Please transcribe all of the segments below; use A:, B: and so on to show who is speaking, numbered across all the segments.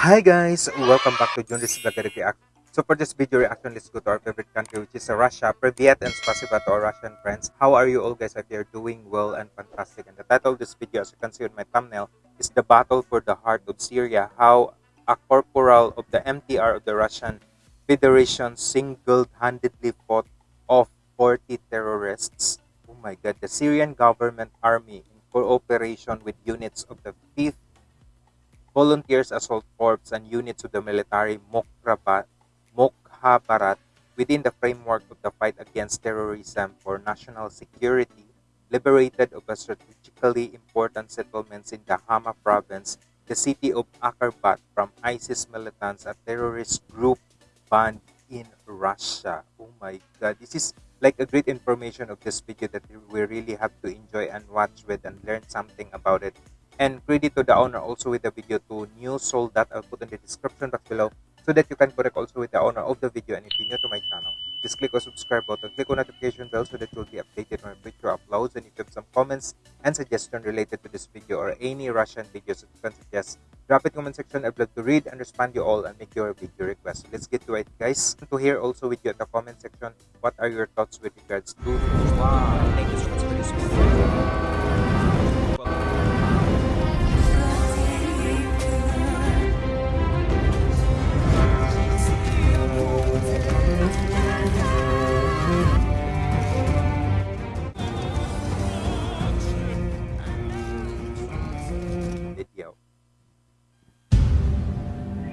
A: Hi guys, welcome back to Junris Vlogger React. So for this video reaction, let's go to our favorite country which is Russia. Privyet and spasiba to our Russian friends. How are you all guys? If you're doing well and fantastic. And the title of this video, as you can see on my thumbnail, is The Battle for the Heart of Syria. How a corporal of the MTR of the Russian Federation single-handedly fought off 40 terrorists. Oh my god, the Syrian government army in cooperation with units of the 5th Volunteers Assault Corps and units of the military Mokhabarat within the framework of the fight against terrorism for national security liberated of a strategically important settlements in the Hama province, the city of Akarbat from ISIS militants, a terrorist group banned in Russia. Oh my god, this is like a great information of this video that we really have to enjoy and watch with and learn something about it. And credit to the owner also with the video to new soul that I'll put in the description box below so that you can connect also with the owner of the video and if you're new to my channel. Just click on subscribe button click on notification bell so that you'll be updated when future uploads and if you have some comments and suggestions related to this video or any russian videos that you can suggest drop it in the comment section i'd love to read and respond you all and make your video request. Let's get to it guys. To hear also with you at the comment section. What are your thoughts with regards to wow thank you so much for this video.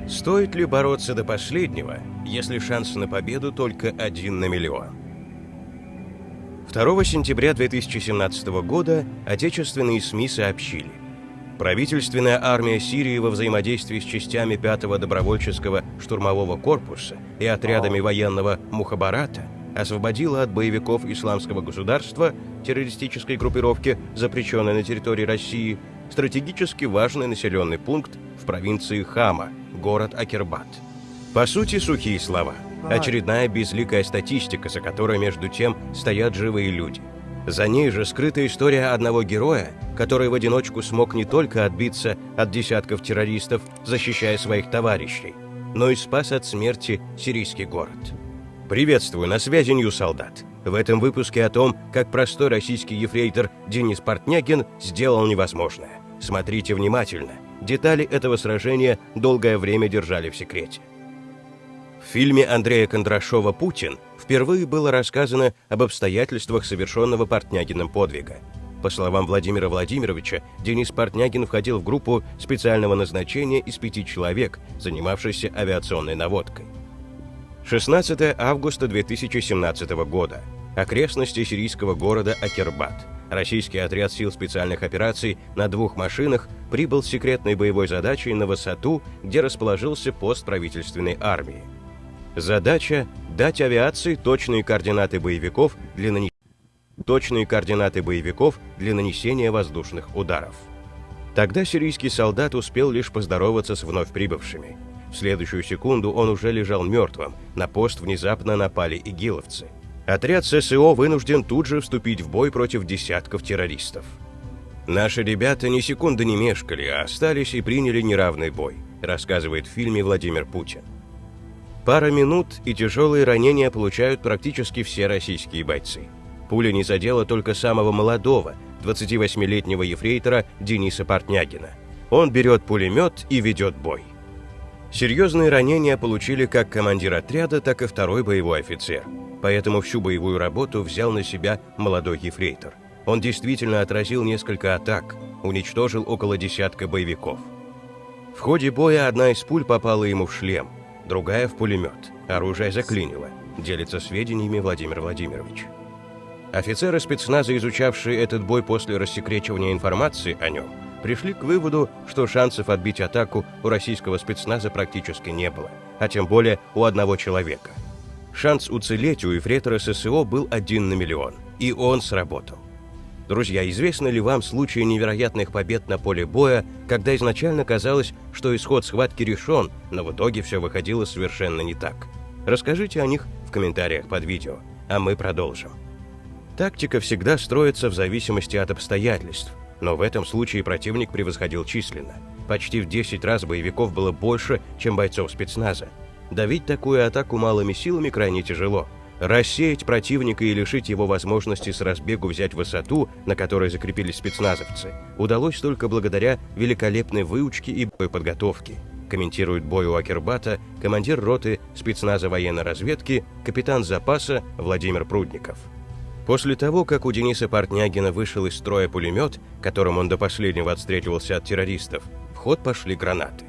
B: Стоит ли бороться до последнего, если шанс на победу только один на миллион? 2 сентября 2017 года отечественные СМИ сообщили, правительственная армия Сирии во взаимодействии с частями 5-го добровольческого штурмового корпуса и отрядами военного Мухабарата освободила от боевиков исламского государства, террористической группировки, запрещенной на территории России, стратегически важный населенный пункт в провинции Хама, город Акербат. По сути, сухие слова. Очередная безликая статистика, за которой, между тем, стоят живые люди. За ней же скрыта история одного героя, который в одиночку смог не только отбиться от десятков террористов, защищая своих товарищей, но и спас от смерти сирийский город. Приветствую, на связи Нью Солдат. В этом выпуске о том, как простой российский ефрейтор Денис Портнягин сделал невозможное. Смотрите внимательно. Детали этого сражения долгое время держали в секрете. В фильме Андрея Кондрашова «Путин» впервые было рассказано об обстоятельствах совершенного Портнягиным подвига. По словам Владимира Владимировича, Денис Портнягин входил в группу специального назначения из пяти человек, занимавшихся авиационной наводкой. 16 августа 2017 года. Окрестности сирийского города Акербат. Российский отряд сил специальных операций на двух машинах прибыл с секретной боевой задачей на высоту, где расположился пост правительственной армии. Задача – дать авиации точные координаты боевиков для нанесения точные координаты боевиков для нанесения воздушных ударов. Тогда сирийский солдат успел лишь поздороваться с вновь прибывшими. В следующую секунду он уже лежал мертвым, на пост внезапно напали игиловцы. Отряд ССО вынужден тут же вступить в бой против десятков террористов. Наши ребята ни секунды не мешкали, а остались и приняли неравный бой, рассказывает в фильме Владимир Путин. Пара минут и тяжелые ранения получают практически все российские бойцы. Пуля не задела только самого молодого, 28-летнего ефрейтора Дениса Портнягина. Он берет пулемет и ведет бой. Серьезные ранения получили как командир отряда, так и второй боевой офицер. Поэтому всю боевую работу взял на себя молодой ефрейтор. Он действительно отразил несколько атак, уничтожил около десятка боевиков. В ходе боя одна из пуль попала ему в шлем, другая в пулемет. Оружие заклинило, делится сведениями Владимир Владимирович. Офицеры спецназа, изучавшие этот бой после рассекречивания информации о нем, пришли к выводу, что шансов отбить атаку у российского спецназа практически не было, а тем более у одного человека. Шанс уцелеть у эфрейтора ССО был один на миллион, и он сработал. Друзья, известны ли вам случаи невероятных побед на поле боя, когда изначально казалось, что исход схватки решен, но в итоге все выходило совершенно не так? Расскажите о них в комментариях под видео, а мы продолжим. Тактика всегда строится в зависимости от обстоятельств – но в этом случае противник превосходил численно. Почти в 10 раз боевиков было больше, чем бойцов спецназа. Давить такую атаку малыми силами крайне тяжело. Рассеять противника и лишить его возможности с разбегу взять высоту, на которой закрепились спецназовцы, удалось только благодаря великолепной выучке и боеподготовке, комментирует бой у Акербата командир роты спецназа военной разведки, капитан запаса Владимир Прудников. После того, как у Дениса Портнягина вышел из строя пулемет, которым он до последнего отстреливался от террористов, в ход пошли гранаты.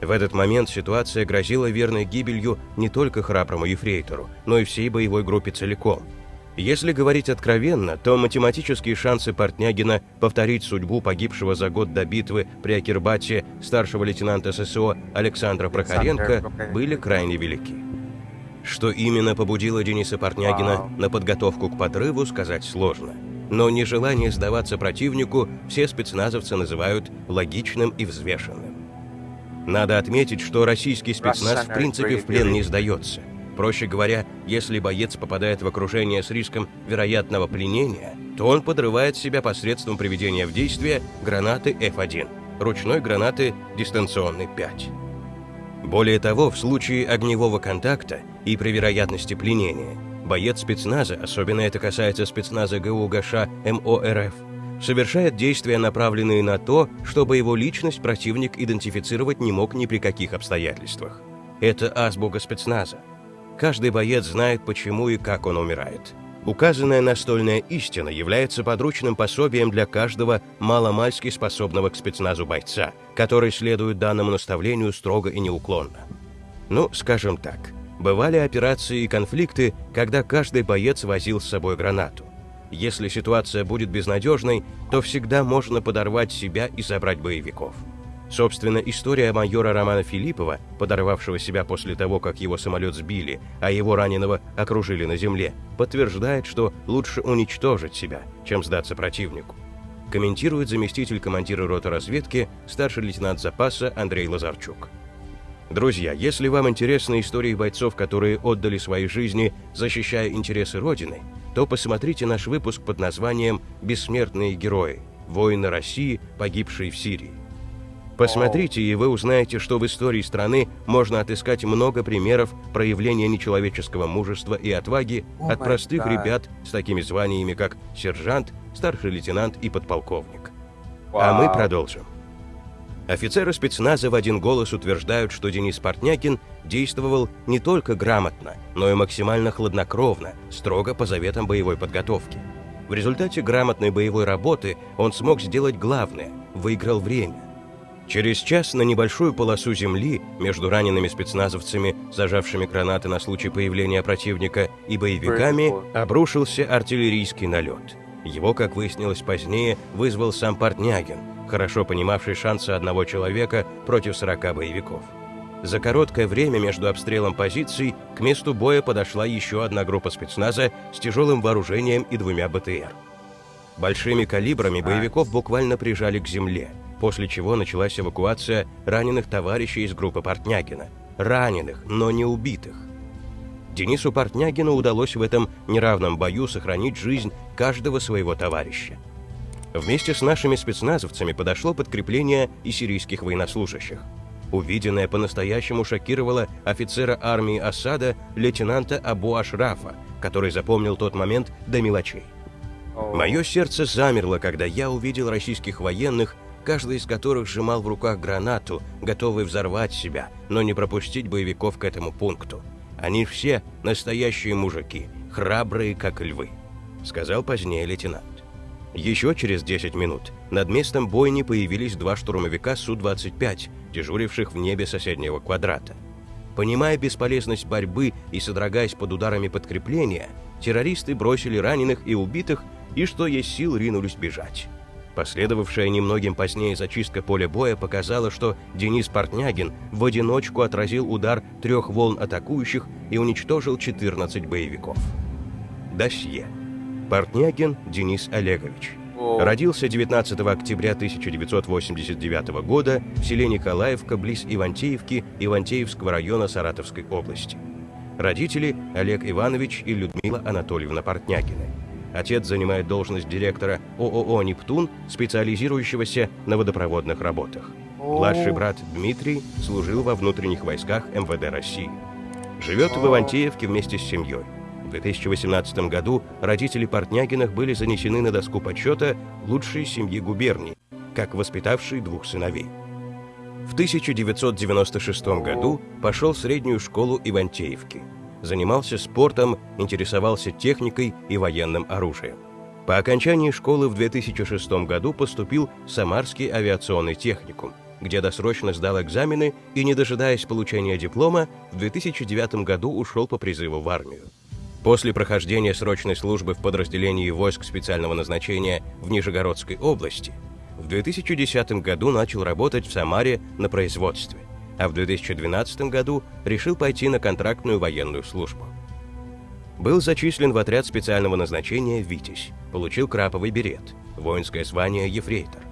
B: В этот момент ситуация грозила верной гибелью не только храброму ефрейтору, но и всей боевой группе целиком. Если говорить откровенно, то математические шансы Портнягина повторить судьбу погибшего за год до битвы при Акирбате старшего лейтенанта ССО Александра Прохоренко были крайне велики. Что именно побудило Дениса Портнягина на подготовку к подрыву, сказать сложно. Но нежелание сдаваться противнику все спецназовцы называют логичным и взвешенным. Надо отметить, что российский спецназ в принципе в плен не сдается. Проще говоря, если боец попадает в окружение с риском вероятного пленения, то он подрывает себя посредством приведения в действие гранаты F1, ручной гранаты дистанционной 5. Более того, в случае огневого контакта и при вероятности пленения, боец спецназа, особенно это касается спецназа ГУ ГШ МОРФ, совершает действия, направленные на то, чтобы его личность противник идентифицировать не мог ни при каких обстоятельствах. Это азбука спецназа. Каждый боец знает, почему и как он умирает. Указанная настольная истина является подручным пособием для каждого маломальски способного к спецназу бойца, который следует данному наставлению строго и неуклонно. Ну, скажем так, бывали операции и конфликты, когда каждый боец возил с собой гранату. Если ситуация будет безнадежной, то всегда можно подорвать себя и собрать боевиков. Собственно, история майора Романа Филиппова, подорвавшего себя после того, как его самолет сбили, а его раненого окружили на земле, подтверждает, что лучше уничтожить себя, чем сдаться противнику. Комментирует заместитель командира роты разведки, старший лейтенант запаса Андрей Лазарчук. Друзья, если вам интересны истории бойцов, которые отдали свои жизни, защищая интересы Родины, то посмотрите наш выпуск под названием «Бессмертные герои. Воины России, погибшие в Сирии». Посмотрите, и вы узнаете, что в истории страны можно отыскать много примеров проявления нечеловеческого мужества и отваги
A: Oh
B: от простых
A: God.
B: ребят с такими званиями, как сержант, старший лейтенант и подполковник. А мы продолжим. Офицеры спецназа в один голос утверждают, что Денис Портнякин действовал не только грамотно, но и максимально хладнокровно, строго по заветам боевой подготовки. В результате грамотной боевой работы он смог сделать главное – выиграл время. Через час на небольшую полосу земли между ранеными спецназовцами, зажавшими гранаты на случай появления противника, и боевиками обрушился артиллерийский налет. Его, как выяснилось позднее, вызвал сам Портнягин, хорошо понимавший шансы одного человека против 40 боевиков. За короткое время между обстрелом позиций к месту боя подошла еще одна группа спецназа с тяжелым вооружением и двумя БТР. Большими калибрами боевиков буквально прижали к земле, после чего началась эвакуация раненых товарищей из группы Портнягина. Раненых, но не убитых. Денису Портнягину удалось в этом неравном бою сохранить жизнь каждого своего товарища. Вместе с нашими спецназовцами подошло подкрепление и сирийских военнослужащих. Увиденное по-настоящему шокировало офицера армии Асада лейтенанта Абу Ашрафа, который запомнил тот момент до мелочей. Мое сердце замерло, когда я увидел российских военных, каждый из которых сжимал в руках гранату, готовый взорвать себя, но не пропустить боевиков к этому пункту. Они все настоящие мужики, храбрые, как львы», — сказал позднее лейтенант. Еще через 10 минут над местом бойни появились два штурмовика Су-25, дежуривших в небе соседнего квадрата. Понимая бесполезность борьбы и содрогаясь под ударами подкрепления, террористы бросили раненых и убитых и, что есть сил, ринулись бежать. Последовавшая немногим позднее зачистка поля боя показала, что Денис Портнягин в одиночку отразил удар трех волн атакующих и уничтожил 14 боевиков. Досье. Портнягин Денис Олегович. Родился 19 октября 1989 года в селе Николаевка близ Ивантеевки Ивантеевского района Саратовской области. Родители Олег Иванович и Людмила Анатольевна Портнягины. Отец занимает должность директора ООО «Нептун», специализирующегося на водопроводных работах. Младший брат Дмитрий служил во внутренних войсках МВД России. Живет в Ивантеевке вместе с семьей. В 2018 году родители Портнягиных были занесены на доску почета лучшей семьи губернии, как воспитавшие двух сыновей. В 1996 году пошел в среднюю школу Ивантеевки. Занимался спортом, интересовался техникой и военным оружием. По окончании школы в 2006 году поступил в Самарский авиационный техникум, где досрочно сдал экзамены и, не дожидаясь получения диплома, в 2009 году ушел по призыву в армию. После прохождения срочной службы в подразделении войск специального назначения в Нижегородской области в 2010 году начал работать в Самаре на производстве, а в 2012 году решил пойти на контрактную военную службу. Был зачислен в отряд специального назначения «Витязь», получил краповый берет, воинское звание «Ефрейтор».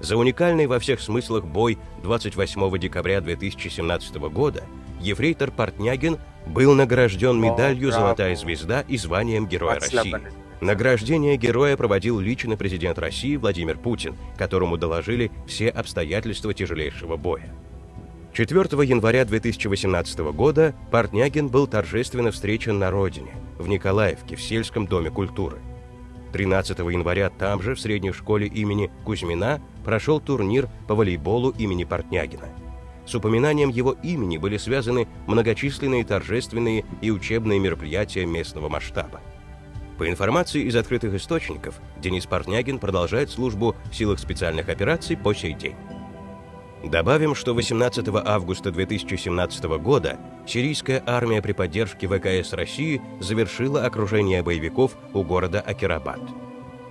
B: За уникальный во всех смыслах бой 28 декабря 2017 года ефрейтор Портнягин был награжден медалью «Золотая звезда» и званием Героя России. Награждение героя проводил лично президент России Владимир Путин, которому доложили все обстоятельства тяжелейшего боя. 4 января 2018 года Портнягин был торжественно встречен на родине, в Николаевке, в сельском доме культуры. 13 января там же, в средней школе имени Кузьмина, прошел турнир по волейболу имени Портнягина – с упоминанием его имени были связаны многочисленные торжественные и учебные мероприятия местного масштаба. По информации из открытых источников, Денис Портнягин продолжает службу в силах специальных операций по сей день. Добавим, что 18 августа 2017 года сирийская армия при поддержке ВКС России завершила окружение боевиков у города Акирабад.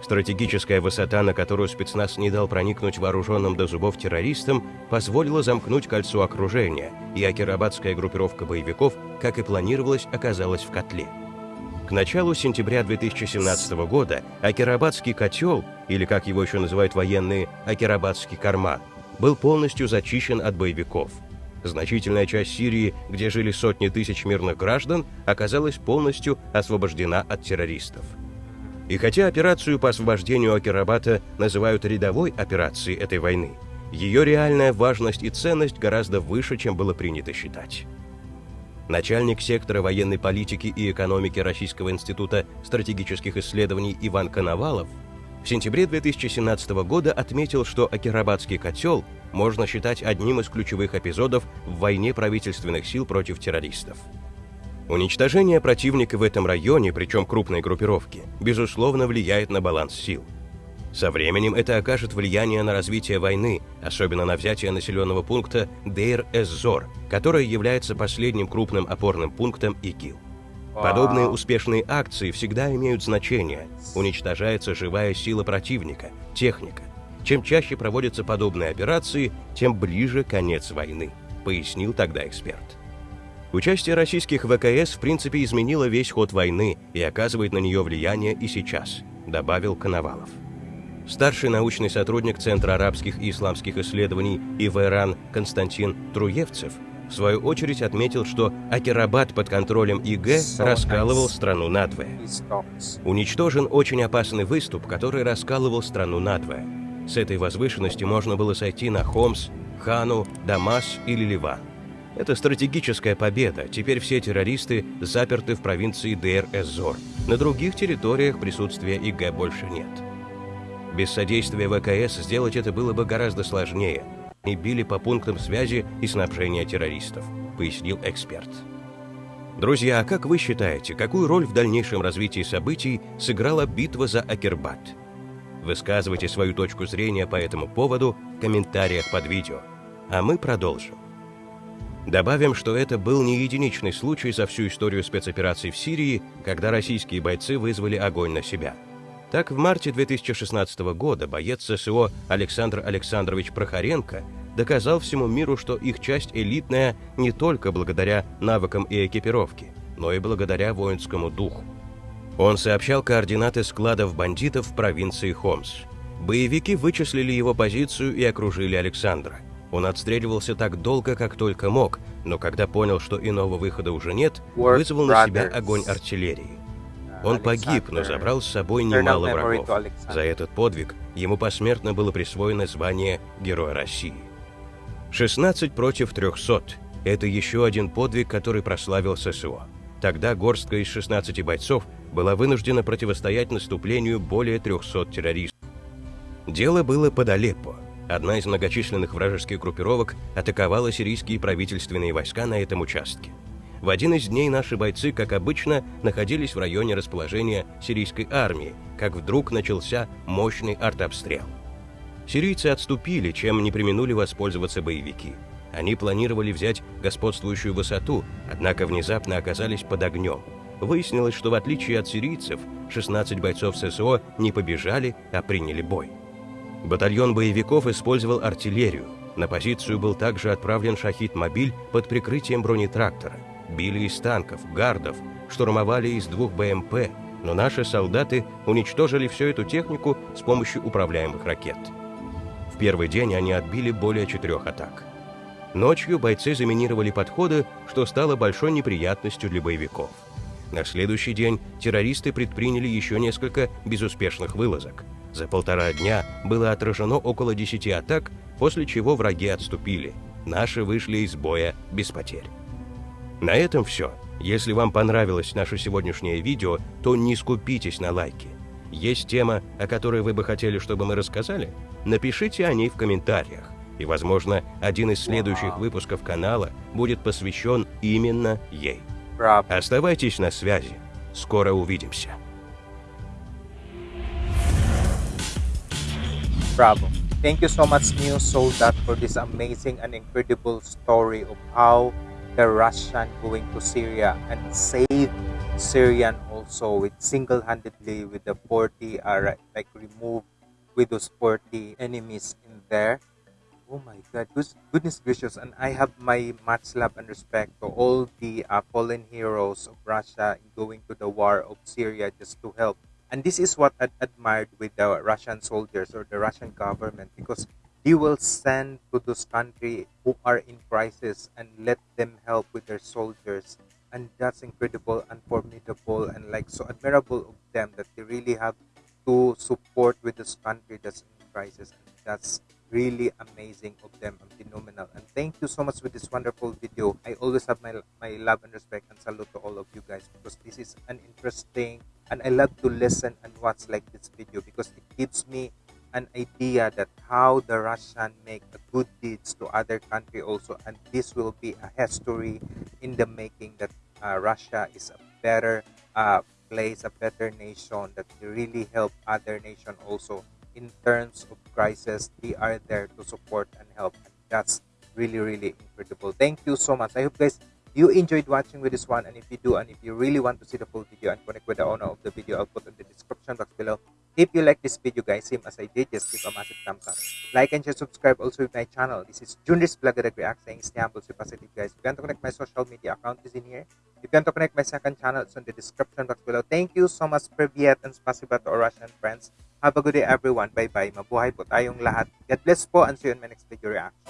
B: Стратегическая высота, на которую спецназ не дал проникнуть вооруженным до зубов террористам, позволила замкнуть кольцо окружения, и акирабадская группировка боевиков, как и планировалось, оказалась в котле. К началу сентября 2017 года Акирабадский котел, или как его еще называют военные, Акирабадский карман, был полностью зачищен от боевиков. Значительная часть Сирии, где жили сотни тысяч мирных граждан, оказалась полностью освобождена от террористов. И хотя операцию по освобождению Акирабата называют рядовой операцией этой войны, ее реальная важность и ценность гораздо выше, чем было принято считать. Начальник сектора военной политики и экономики Российского института стратегических исследований Иван Коновалов в сентябре 2017 года отметил, что Акирабадский котел можно считать одним из ключевых эпизодов в войне правительственных сил против террористов. Уничтожение противника в этом районе, причем крупной группировки, безусловно влияет на баланс сил. Со временем это окажет влияние на развитие войны, особенно на взятие населенного пункта Дейр-эз-Зор, который является последним крупным опорным пунктом ИГИЛ. Подобные успешные акции всегда имеют значение. Уничтожается живая сила противника, техника. Чем чаще проводятся подобные операции, тем ближе конец войны, пояснил тогда эксперт. Участие российских ВКС в принципе изменило весь ход войны и оказывает на нее влияние и сейчас, добавил Коновалов. Старший научный сотрудник Центра арабских и исламских исследований ИВРАН Константин Труевцев в свою очередь отметил, что Акирабад под контролем ИГ раскалывал страну надвое. Уничтожен очень опасный выступ, который раскалывал страну надвое. С этой возвышенности можно было сойти на Хомс, Хану, Дамас или Ливан. Это стратегическая победа. Теперь все террористы заперты в провинции Дейр-эз-Зор. На других территориях присутствия ИГ больше нет. Без содействия ВКС сделать это было бы гораздо сложнее. И били по пунктам связи и снабжения террористов, пояснил эксперт. Друзья, а как вы считаете, какую роль в дальнейшем развитии событий сыграла битва за Акербат? Высказывайте свою точку зрения по этому поводу в комментариях под видео. А мы продолжим. Добавим, что это был не единичный случай за всю историю спецопераций в Сирии, когда российские бойцы вызвали огонь на себя. Так, в марте 2016 года боец ССО Александр Александрович Прохоренко доказал всему миру, что их часть элитная не только благодаря навыкам и экипировке, но и благодаря воинскому духу. Он сообщал координаты складов бандитов в провинции Хомс. Боевики вычислили его позицию и окружили Александра – он отстреливался так долго, как только мог, но когда понял, что иного выхода уже нет, вызвал на себя огонь артиллерии. Он погиб, но забрал с собой немало врагов. За этот подвиг ему посмертно было присвоено звание Героя России. 16 против 300 – это еще один подвиг, который прославил ССО. Тогда горстка из 16 бойцов была вынуждена противостоять наступлению более 300 террористов. Дело было под Алеппо. Одна из многочисленных вражеских группировок атаковала сирийские правительственные войска на этом участке. В один из дней наши бойцы, как обычно, находились в районе расположения сирийской армии, как вдруг начался мощный артобстрел. Сирийцы отступили, чем не применули воспользоваться боевики. Они планировали взять господствующую высоту, однако внезапно оказались под огнем. Выяснилось, что в отличие от сирийцев, 16 бойцов ССО не побежали, а приняли бой. Батальон боевиков использовал артиллерию. На позицию был также отправлен шахид-мобиль под прикрытием бронетрактора. Били из танков, гардов, штурмовали из двух БМП, но наши солдаты уничтожили всю эту технику с помощью управляемых ракет. В первый день они отбили более четырех атак. Ночью бойцы заминировали подходы, что стало большой неприятностью для боевиков. На следующий день террористы предприняли еще несколько безуспешных вылазок. За полтора дня было отражено около 10 атак, после чего враги отступили. Наши вышли из боя без потерь. На этом все. Если вам понравилось наше сегодняшнее видео, то не скупитесь на лайки. Есть тема, о которой вы бы хотели, чтобы мы рассказали? Напишите о ней в комментариях. И, возможно, один из следующих выпусков канала будет посвящен именно ей. Оставайтесь на связи. Скоро увидимся.
A: Bravo. Thank you so much, New Soldat, for this amazing and incredible story of how the Russian going to Syria and save Syrian also with single-handedly with the 40 uh, like remove with those 40 enemies in there. Oh my God, Goodness- goodness gracious! And I have my much love and respect to all the uh, fallen heroes of Russia going to the war of Syria just to help. And this is what I admired with the Russian soldiers or the Russian government because they will send to those countries who are in crisis and let them help with their soldiers. And that's incredible and formidable and like so admirable of them that they really have to support with this country that's in crisis. And that's really amazing of them and phenomenal. And thank you so much with this wonderful video. I always have my my love and respect and salute to all of you guys because this is an interesting and i love to listen and watch like this video because it gives me an idea that how the Russian make good deeds to other country also, and this will be a history in the making that uh, Russia is a better uh, place, a better nation that really help other nation also in terms of crisis. They are there to support and help, and that's really really incredible. Thank you so much. I hope guys you enjoyed watching with this one and if you do and if you really want to see the full video and connect with the owner of the video i'll put in the description box below if you like this video guys same as i did just give a massive thumbs up. Like and share subscribe also with my channel. This is Junris Vlog Direct React saying stay humble stay positive guys. If you want to connect my social media account is in here. If you want to connect my second channel it's in the description box below. Thank you so much Privyet and spasiba to our Russian friends. Have a good day everyone. Bye bye mabuhay po tayong lahat. God bless po and see you in my next video reaction